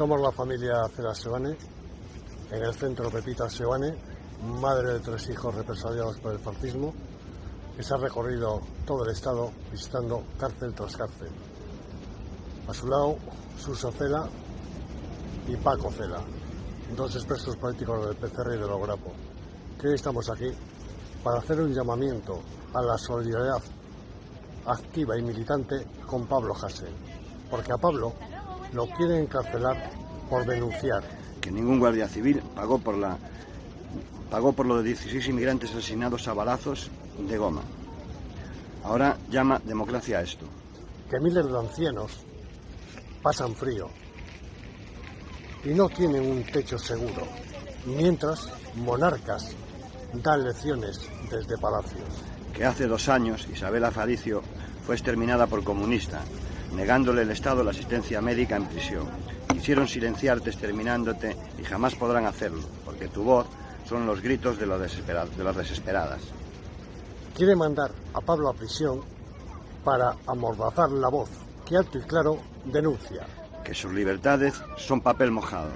Somos la familia Cela Sebane, en el centro Pepita Sebane, madre de tres hijos represaliados por el fascismo, que se ha recorrido todo el Estado visitando cárcel tras cárcel. A su lado, Suso Cela y Paco Cela, dos expertos políticos del PCR y del Ograpo, que hoy estamos aquí para hacer un llamamiento a la solidaridad activa y militante con Pablo Hasél, porque a Pablo lo quieren encarcelar por denunciar. Que ningún guardia civil pagó por la pagó por lo de 16 inmigrantes asesinados a balazos de goma. Ahora llama democracia a esto. Que miles de ancianos pasan frío y no tienen un techo seguro, mientras monarcas dan lecciones desde palacios. Que hace dos años Isabel Faricio fue exterminada por comunista, negándole el Estado la asistencia médica en prisión. Quisieron silenciarte exterminándote y jamás podrán hacerlo, porque tu voz son los gritos de, los de las desesperadas. Quiere mandar a Pablo a prisión para amordazar la voz que alto y claro denuncia. Que sus libertades son papel mojado.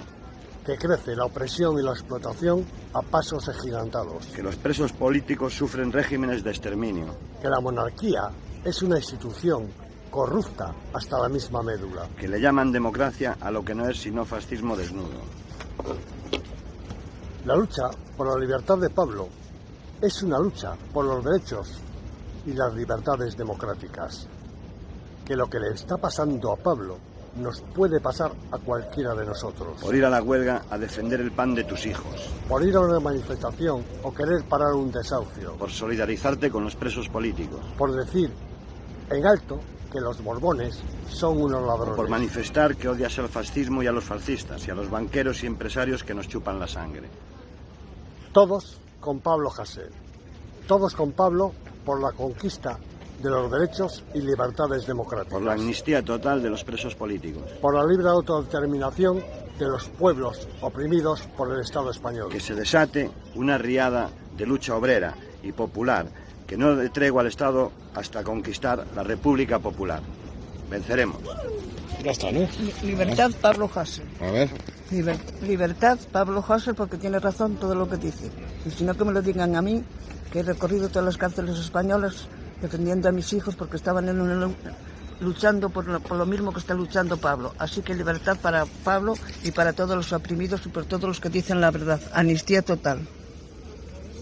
Que crece la opresión y la explotación a pasos agigantados. Que los presos políticos sufren regímenes de exterminio. Que la monarquía es una institución corrupta hasta la misma médula. Que le llaman democracia a lo que no es sino fascismo desnudo. La lucha por la libertad de Pablo es una lucha por los derechos y las libertades democráticas. Que lo que le está pasando a Pablo nos puede pasar a cualquiera de nosotros. Por ir a la huelga a defender el pan de tus hijos. Por ir a una manifestación o querer parar un desahucio. Por solidarizarte con los presos políticos. Por decir en alto que los borbones son unos ladrones. Por manifestar que odias al fascismo y a los fascistas y a los banqueros y empresarios que nos chupan la sangre. Todos con Pablo Hasél. Todos con Pablo por la conquista de los derechos y libertades democráticas. Por la amnistía total de los presos políticos. Por la libre autodeterminación de los pueblos oprimidos por el Estado español. Que se desate una riada de lucha obrera y popular que no le tregua al Estado hasta conquistar la República Popular. Venceremos. Ya está, ¿no? Libertad Pablo Hassel. A ver. libertad Pablo Hassel porque tiene razón todo lo que dice. Y si no que me lo digan a mí, que he recorrido todas las cárceles españolas defendiendo a mis hijos porque estaban en una, luchando por lo, por lo, mismo que está luchando Pablo. Así que libertad para Pablo y para todos los oprimidos y por todos los que dicen la verdad. Amnistía total.